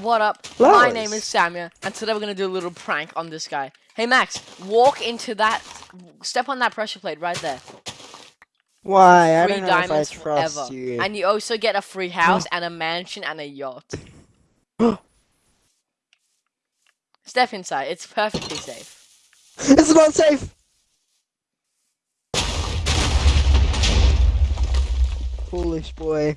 what up? My name is Samia, and today we're gonna do a little prank on this guy. Hey Max, walk into that, step on that pressure plate right there. Why? I don't know if I trust forever. you. And you also get a free house and a mansion and a yacht. Step inside, it's perfectly safe. It's not safe! Foolish boy.